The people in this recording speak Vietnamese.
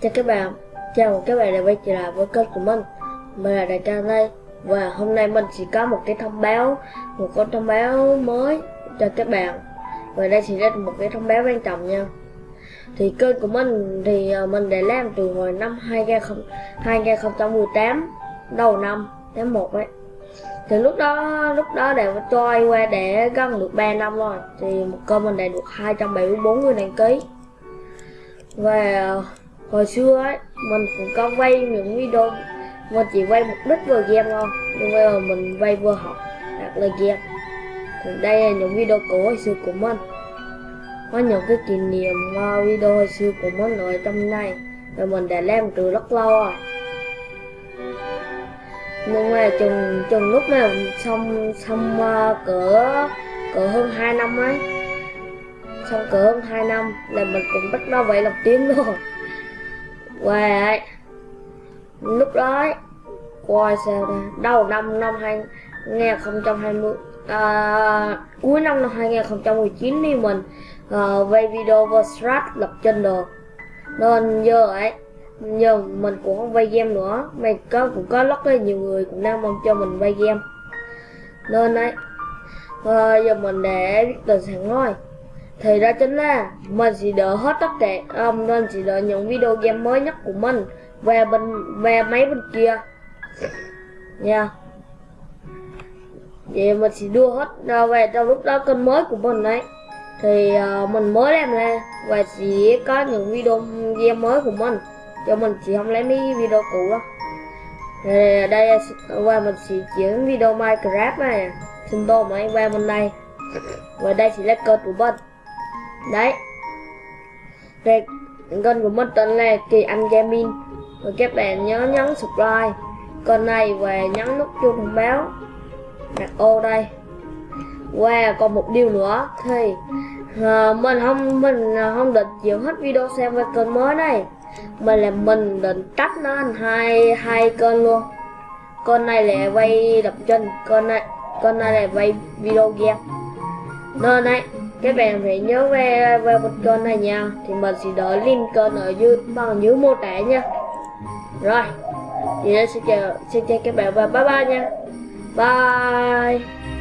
Chào các bạn, chào mừng các bạn đã quay trở lại với kênh của mình. Mình là Đại Trang đây Và hôm nay mình chỉ có một cái thông báo Một con thông báo mới cho các bạn. Và đây sẽ là một cái thông báo quan trọng nha. Thì kênh của mình thì ờ, mình đã làm từ hồi năm 2000, 2018 Đầu năm tháng 1 ấy. Thì lúc đó lúc đó đã trôi qua để gần được 3 năm rồi. Thì một kênh mình đã được 274 người đăng ký. Và hồi xưa ấy mình cũng có quay những video mình chỉ quay mục đích vừa game thôi nhưng bây giờ mình quay vừa học đặt là game. Thì đây là những video cũ hồi xưa của mình. Có những cái kỷ niệm video hồi xưa của mình ở trong này và mình đã làm từ rất lâu rồi. Nhưng mà chừng chừng lúc nào xong xong uh, cỡ cỡ hơn 2 năm ấy. Xong cỡ hơn 2 năm là mình cũng bắt đầu vậy lập tiếng rồi quê ấy, lúc đó ấy, coi sao đây đầu năm năm 2020 à, ờ, cuối năm năm 2019 thì mình uh, quay video vào lập trình được nên giờ ấy giờ mình cũng không vay game nữa. Mày có cũng có rất là nhiều người cũng đang mong cho mình vay game. Nên ấy uh, giờ mình để biết tình sẵn thôi thì ra chính là mình sẽ đỡ hết tất cả um, nên chỉ đợi những video game mới nhất của mình về bên về máy bên kia. Nha. Yeah. vậy mình sẽ đưa hết ờ, về trong lúc đó kênh mới của mình đấy thì uh, mình mới làm ra và chỉ có những video game mới của mình. Cho mình chỉ không lấy mấy video cũ đó thì đây qua mình sẽ chuyển video minecraft này xin tô máy qua bên đây. Và đây sẽ là kênh của mình đấy. Về kênh của mình tên là kỳ anh gaming và các bạn nhớ nhấn subscribe. Kênh này và nhấn nút chuông thông báo. Đặt ô đây. Wow, còn một điều nữa thì uh, mình không mình ờ, không định chịu hết video xem về kênh mới này. Mình là mình định tách nó thành hai hai kênh luôn. Kênh này là quay đập chân kênh này kênh này là quay video game. Nên này các bạn phải nhớ về về một kênh này nha. Thì mình sẽ để link kênh ở dưới, bằng dưới mô tả nha. Rồi, thì xin chào xin chào các bạn và bye bye nha. Bye.